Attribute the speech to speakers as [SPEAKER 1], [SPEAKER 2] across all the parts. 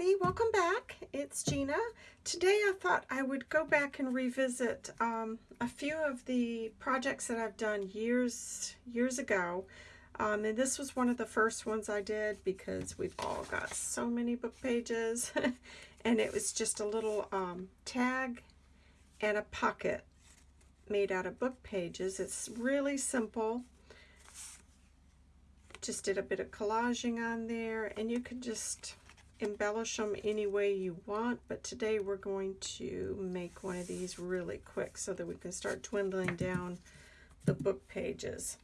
[SPEAKER 1] everybody, welcome back. It's Gina. Today I thought I would go back and revisit um, a few of the projects that I've done years years ago. Um, and this was one of the first ones I did because we've all got so many book pages. and it was just a little um, tag and a pocket made out of book pages. It's really simple. Just did a bit of collaging on there and you could just embellish them any way you want, but today we're going to make one of these really quick so that we can start dwindling down the book pages.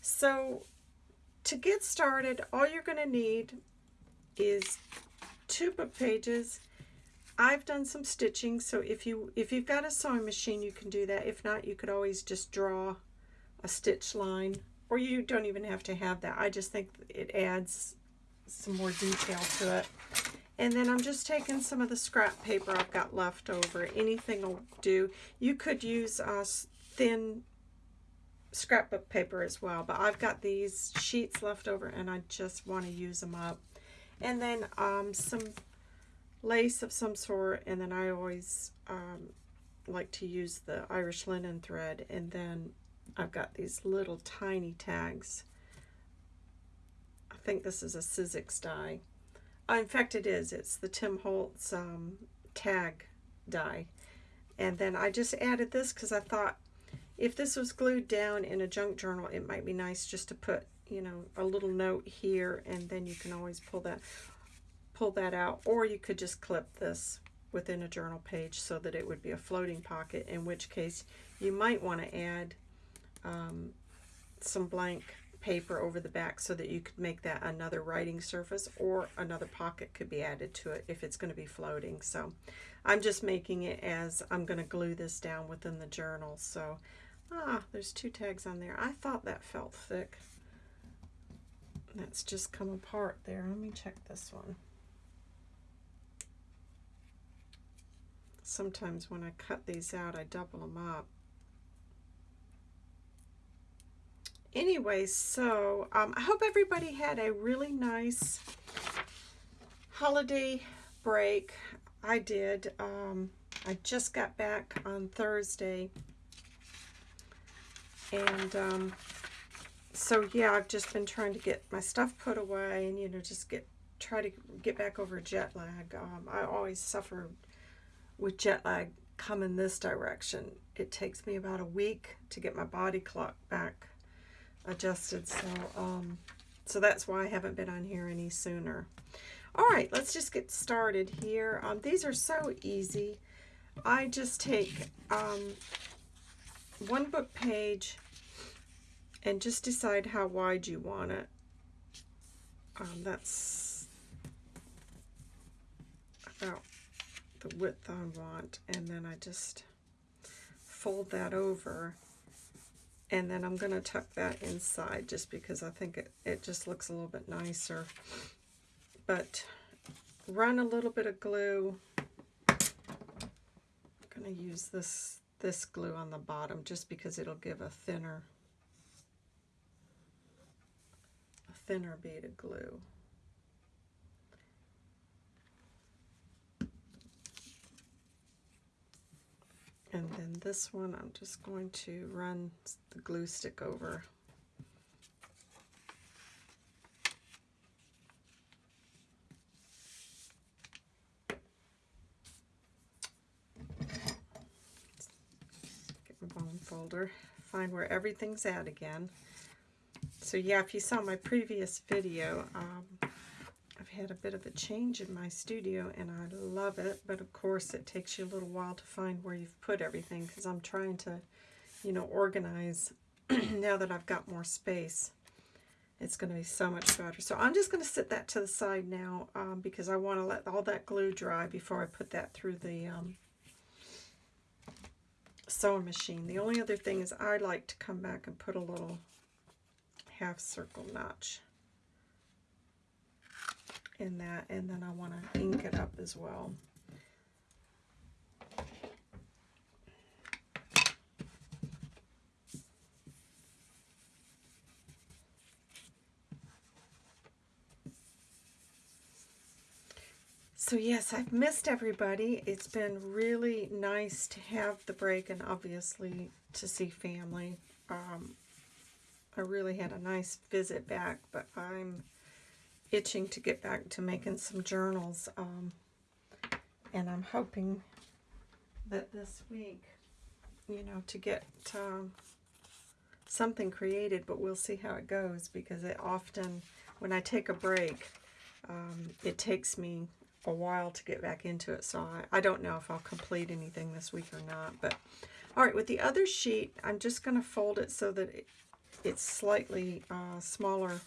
[SPEAKER 1] So to get started, all you're going to need is two book pages. I've done some stitching, so if you if you've got a sewing machine, you can do that. If not, you could always just draw a stitch line, or you don't even have to have that. I just think it adds some more detail to it. And then I'm just taking some of the scrap paper I've got left over. Anything will do. You could use uh, thin scrapbook paper as well, but I've got these sheets left over and I just want to use them up. And then um, some lace of some sort, and then I always um, like to use the Irish linen thread, and then I've got these little tiny tags think this is a Sizzix die. Uh, in fact, it is. It's the Tim Holtz um, tag die. And then I just added this because I thought if this was glued down in a junk journal, it might be nice just to put, you know, a little note here and then you can always pull that pull that out or you could just clip this within a journal page so that it would be a floating pocket, in which case you might want to add um, some blank paper over the back so that you could make that another writing surface or another pocket could be added to it if it's going to be floating. So I'm just making it as I'm going to glue this down within the journal. So, ah, there's two tags on there. I thought that felt thick. That's just come apart there. Let me check this one. Sometimes when I cut these out, I double them up. Anyway, so um, I hope everybody had a really nice holiday break. I did. Um, I just got back on Thursday. And um, so, yeah, I've just been trying to get my stuff put away and, you know, just get try to get back over jet lag. Um, I always suffer with jet lag coming this direction. It takes me about a week to get my body clock back adjusted. So, um, so that's why I haven't been on here any sooner. All right, let's just get started here. Um, these are so easy. I just take um, one book page and just decide how wide you want it. Um, that's about the width I want. And then I just fold that over and then I'm going to tuck that inside just because I think it, it just looks a little bit nicer. But run a little bit of glue. I'm going to use this, this glue on the bottom just because it'll give a thinner, a thinner bead of glue. And then this one, I'm just going to run the glue stick over. Get my bone folder, find where everything's at again. So yeah, if you saw my previous video, um, I've had a bit of a change in my studio and I love it, but of course it takes you a little while to find where you've put everything because I'm trying to, you know, organize now that I've got more space. It's going to be so much better. So I'm just going to sit that to the side now um, because I want to let all that glue dry before I put that through the um, sewing machine. The only other thing is I like to come back and put a little half circle notch in that and then I want to ink it up as well. so yes, I've missed everybody. It's been really nice to have the break and obviously to see family. Um, I really had a nice visit back, but I'm itching to get back to making some journals. Um, and I'm hoping that this week, you know, to get um, something created, but we'll see how it goes because it often, when I take a break, um, it takes me a while to get back into it. So I, I don't know if I'll complete anything this week or not. But all right, with the other sheet, I'm just going to fold it so that it, it's slightly uh, smaller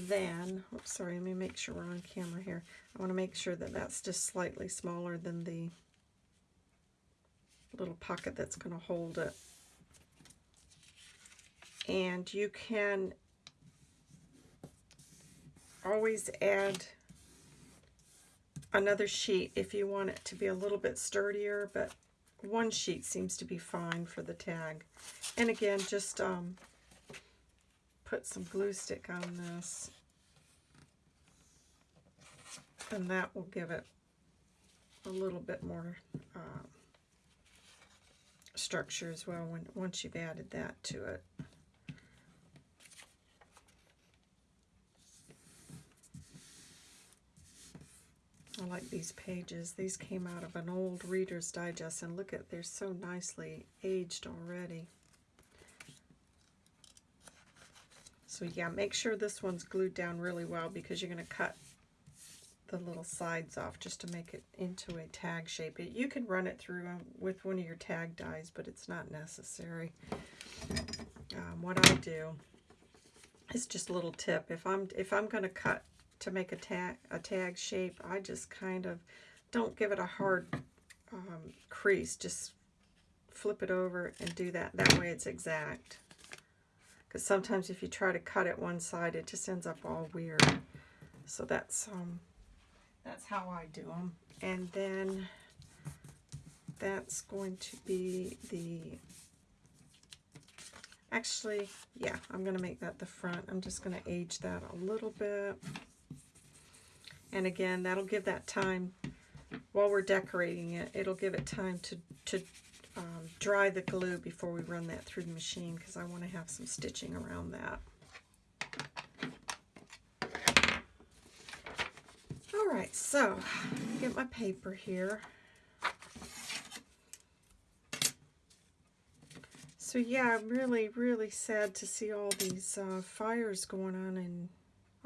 [SPEAKER 1] than, oops, sorry, let me make sure we're on camera here. I want to make sure that that's just slightly smaller than the little pocket that's going to hold it. And you can always add another sheet if you want it to be a little bit sturdier, but one sheet seems to be fine for the tag. And again, just um, put some glue stick on this. And that will give it a little bit more uh, structure as well when once you've added that to it. I like these pages. These came out of an old Reader's Digest, and look at, they're so nicely aged already. So yeah, make sure this one's glued down really well because you're going to cut the little sides off just to make it into a tag shape. You can run it through um, with one of your tag dies, but it's not necessary. Um, what I do is just a little tip. If I'm if I'm going to cut to make a tag, a tag shape, I just kind of don't give it a hard um, crease. Just flip it over and do that. That way it's exact. Because sometimes if you try to cut it one side, it just ends up all weird. So that's um, that's how I do them. And then that's going to be the actually yeah I'm gonna make that the front I'm just gonna age that a little bit and again, that'll give that time, while we're decorating it, it'll give it time to, to um, dry the glue before we run that through the machine because I want to have some stitching around that. All right, so get my paper here. So yeah, I'm really, really sad to see all these uh, fires going on in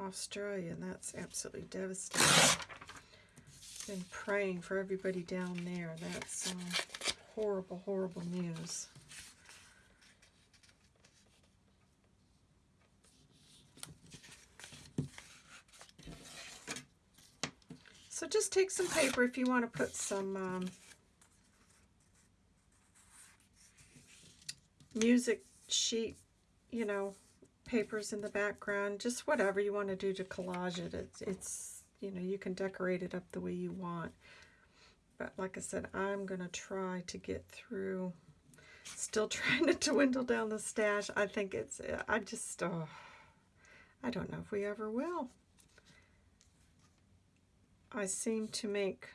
[SPEAKER 1] Australia, and that's absolutely devastating. Been praying for everybody down there. That's um, horrible, horrible news. So just take some paper if you want to put some um, music sheet, you know, papers in the background, just whatever you want to do to collage it. It's, it's, you know, you can decorate it up the way you want. But like I said, I'm going to try to get through, still trying to dwindle down the stash. I think it's, I just, oh, I don't know if we ever will. I seem to make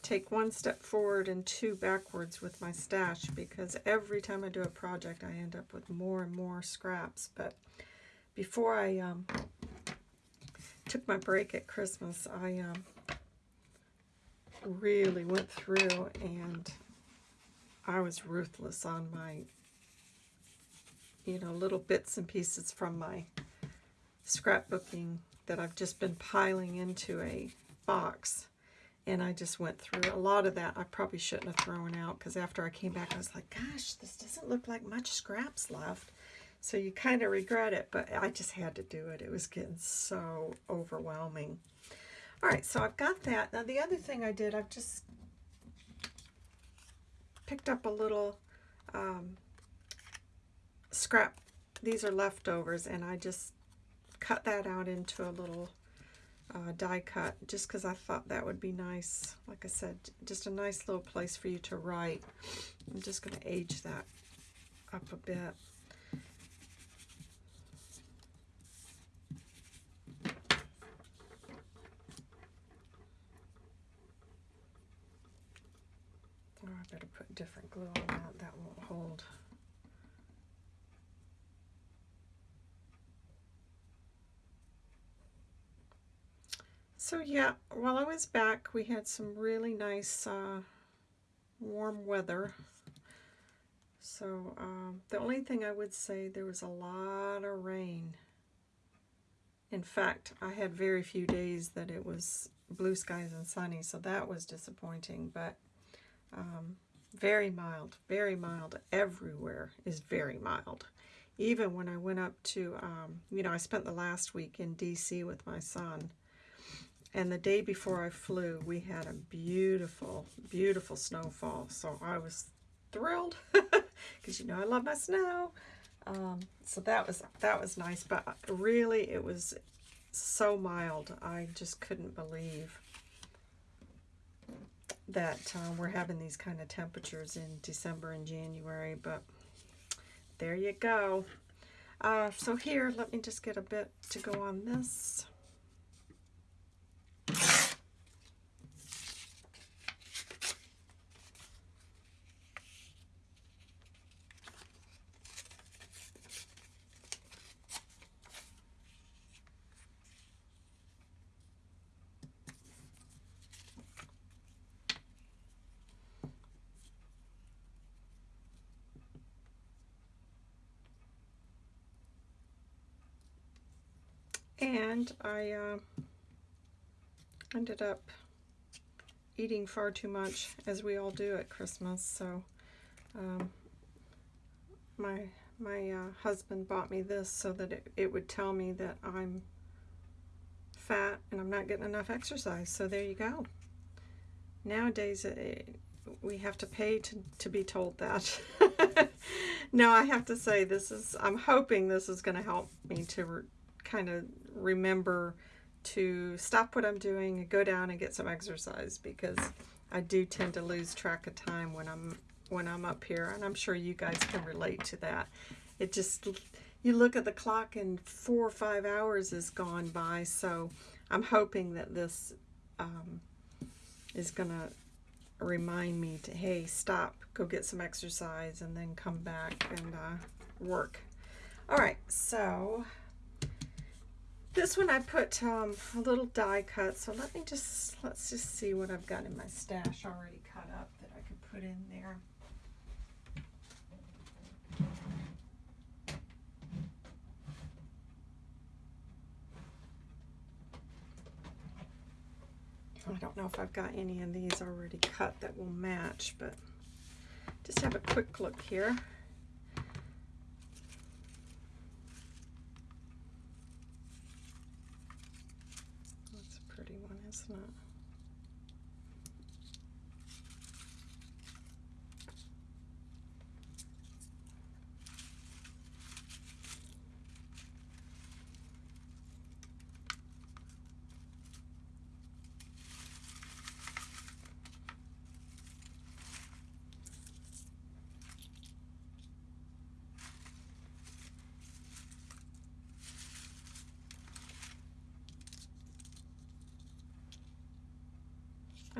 [SPEAKER 1] take one step forward and two backwards with my stash because every time I do a project I end up with more and more scraps. But before I um, took my break at Christmas, I um, really went through and I was ruthless on my, you know, little bits and pieces from my scrapbooking that I've just been piling into a box. And I just went through a lot of that I probably shouldn't have thrown out because after I came back I was like gosh this doesn't look like much scraps left. So you kind of regret it but I just had to do it. It was getting so overwhelming all right so I've got that now the other thing I did I've just picked up a little um, scrap these are leftovers and I just cut that out into a little uh, die cut just because I thought that would be nice. Like I said, just a nice little place for you to write. I'm just going to age that up a bit. better put different glue on that. That won't hold. So yeah, while I was back, we had some really nice uh, warm weather. So um, the only thing I would say, there was a lot of rain. In fact, I had very few days that it was blue skies and sunny, so that was disappointing, but um, very mild, very mild. Everywhere is very mild. Even when I went up to, um, you know, I spent the last week in D.C. with my son, and the day before I flew, we had a beautiful, beautiful snowfall, so I was thrilled, because you know I love my snow. Um, so that was that was nice, but really it was so mild. I just couldn't believe that uh, we're having these kind of temperatures in December and January, but there you go. Uh, so here, let me just get a bit to go on this. And I uh, ended up eating far too much, as we all do at Christmas. So um, my my uh, husband bought me this so that it, it would tell me that I'm fat and I'm not getting enough exercise. So there you go. Nowadays, it, we have to pay to, to be told that. no, I have to say this is, I'm hoping this is going to help me to kind of remember to stop what I'm doing and go down and get some exercise because I do tend to lose track of time when I'm when I'm up here and I'm sure you guys can relate to that. It just you look at the clock and four or five hours is gone by so I'm hoping that this um, is gonna remind me to hey stop go get some exercise and then come back and uh, work all right so this one I put um, a little die cut, so let me just, let's just see what I've got in my stash already cut up that I could put in there. I don't know if I've got any of these already cut that will match, but just have a quick look here. not.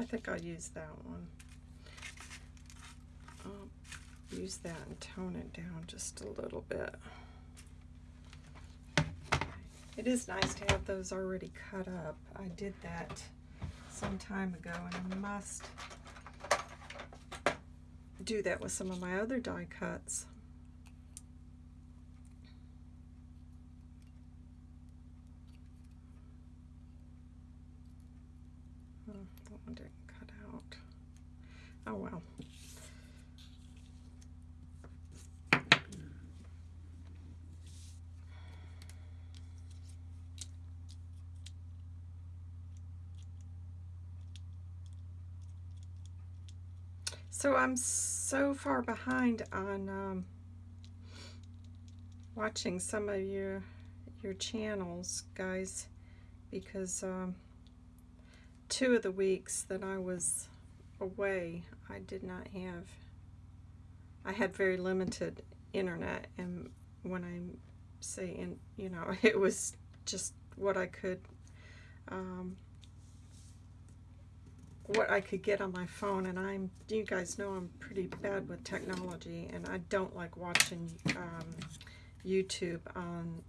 [SPEAKER 1] I think I'll use that one. I'll use that and tone it down just a little bit. It is nice to have those already cut up. I did that some time ago and I must do that with some of my other die cuts. Oh well. So I'm so far behind on um, watching some of your your channels, guys, because um, two of the weeks that I was away, I did not have, I had very limited internet, and when I say, in, you know, it was just what I could um, what I could get on my phone, and I'm, you guys know I'm pretty bad with technology, and I don't like watching um, YouTube on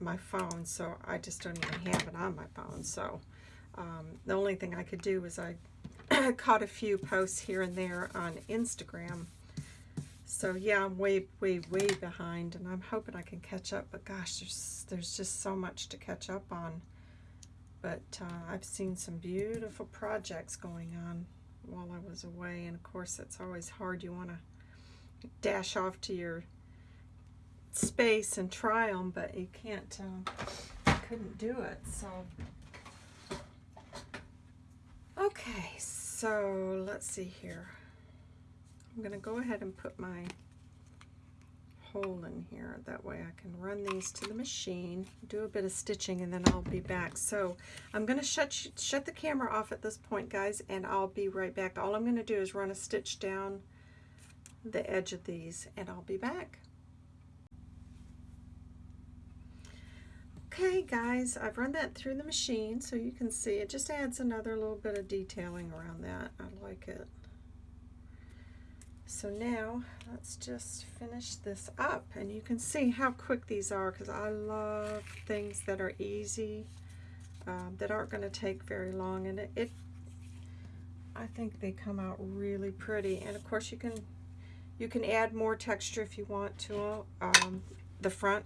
[SPEAKER 1] my phone, so I just don't even have it on my phone, so um, the only thing I could do was I caught a few posts here and there on Instagram, so yeah, I'm way, way, way behind, and I'm hoping I can catch up, but gosh, there's, there's just so much to catch up on. But uh, I've seen some beautiful projects going on while I was away and of course it's always hard. You want to dash off to your space and try them but you can't uh, couldn't do it so. Okay so let's see here I'm gonna go ahead and put my hole in here. That way I can run these to the machine, do a bit of stitching, and then I'll be back. So I'm going to shut, shut the camera off at this point, guys, and I'll be right back. All I'm going to do is run a stitch down the edge of these, and I'll be back. Okay guys, I've run that through the machine so you can see it just adds another little bit of detailing around that. I like it. So now let's just finish this up and you can see how quick these are because I love things that are easy um, that aren't going to take very long and it, it I think they come out really pretty and of course you can you can add more texture if you want to um, the front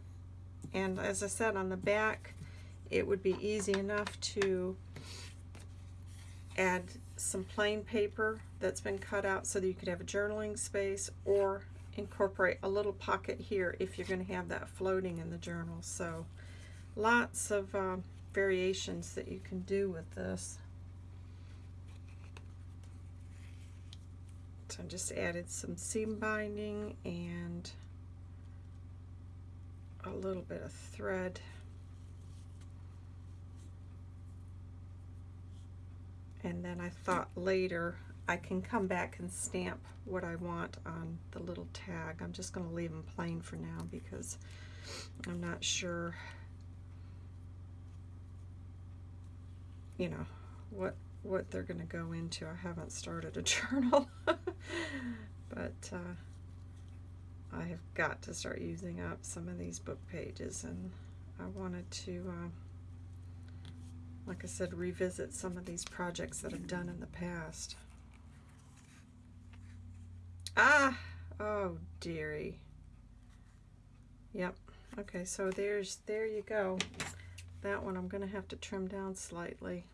[SPEAKER 1] and as I said on the back it would be easy enough to add some plain paper that's been cut out so that you could have a journaling space or incorporate a little pocket here if you're going to have that floating in the journal. So lots of uh, variations that you can do with this. So I just added some seam binding and a little bit of thread and then I thought later I can come back and stamp what I want on the little tag. I'm just going to leave them plain for now because I'm not sure you know what what they're going to go into. I haven't started a journal but uh, I have got to start using up some of these book pages and I wanted to uh, like I said, revisit some of these projects that I've done in the past. Ah! Oh, dearie. Yep. Okay, so there's, there you go. That one I'm going to have to trim down slightly.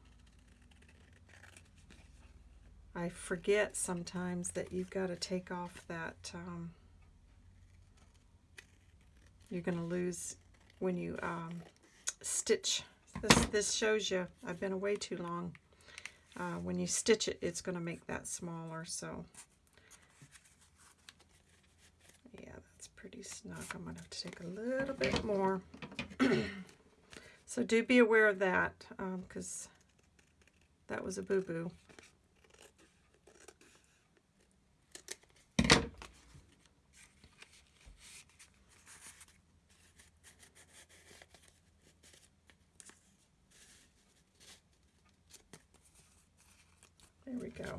[SPEAKER 1] I forget sometimes that you've got to take off that, um, you're going to lose when you um, stitch this, this shows you I've been away too long. Uh, when you stitch it, it's going to make that smaller. So, yeah, that's pretty snug. I'm going to have to take a little bit more. so do be aware of that because um, that was a boo-boo. go.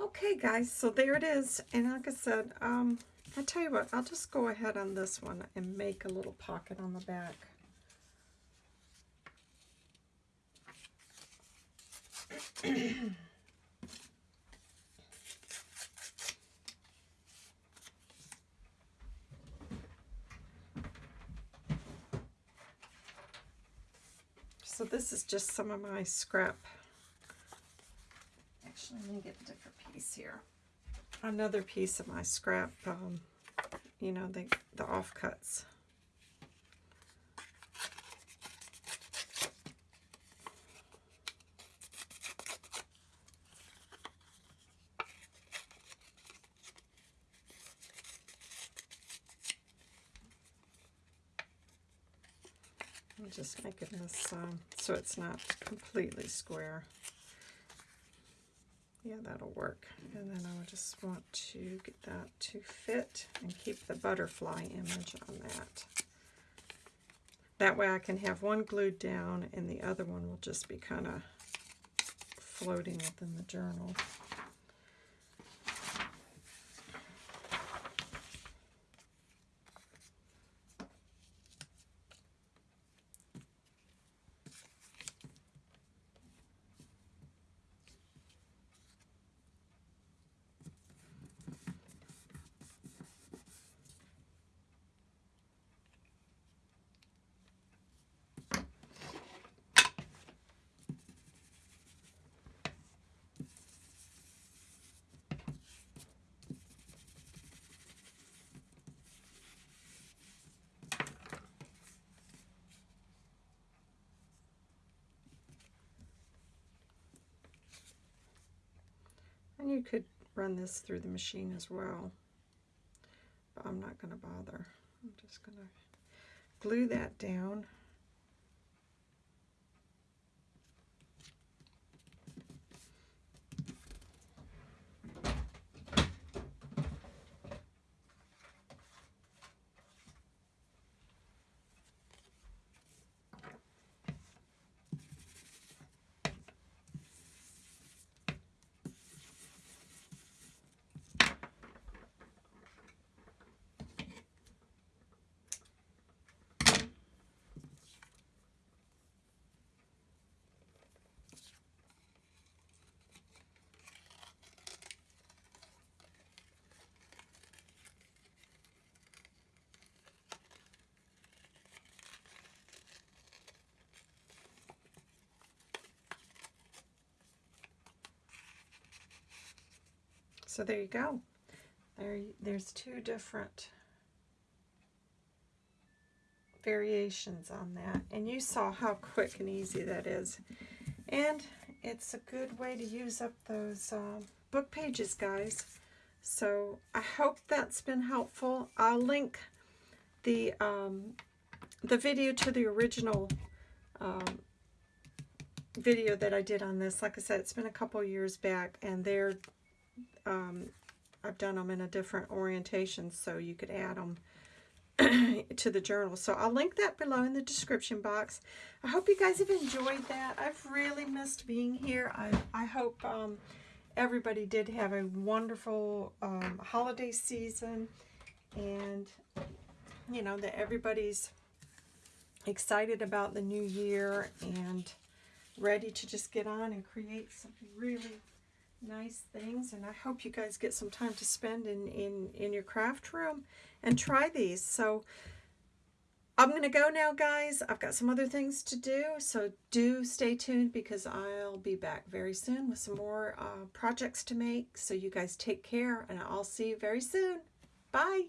[SPEAKER 1] Okay, guys, so there it is. And like I said, um, I'll tell you what, I'll just go ahead on this one and make a little pocket on the back. So this is just some of my scrap. Actually, let me get a different piece here. Another piece of my scrap, um, you know, the, the offcuts. I'm just making this um, so it's not completely square. Yeah, that'll work. And then I just want to get that to fit and keep the butterfly image on that. That way I can have one glued down and the other one will just be kind of floating within the journal. And you could run this through the machine as well. But I'm not going to bother. I'm just going to glue that down. So there you go. There, there's two different variations on that. And you saw how quick and easy that is. And it's a good way to use up those uh, book pages, guys. So I hope that's been helpful. I'll link the um, the video to the original um, video that I did on this. Like I said, it's been a couple years back, and they're um, I've done them in a different orientation so you could add them to the journal. So I'll link that below in the description box. I hope you guys have enjoyed that. I've really missed being here. I, I hope um, everybody did have a wonderful um, holiday season and, you know, that everybody's excited about the new year and ready to just get on and create something really nice things and I hope you guys get some time to spend in, in, in your craft room and try these. So I'm going to go now, guys. I've got some other things to do, so do stay tuned because I'll be back very soon with some more uh, projects to make. So you guys take care, and I'll see you very soon. Bye.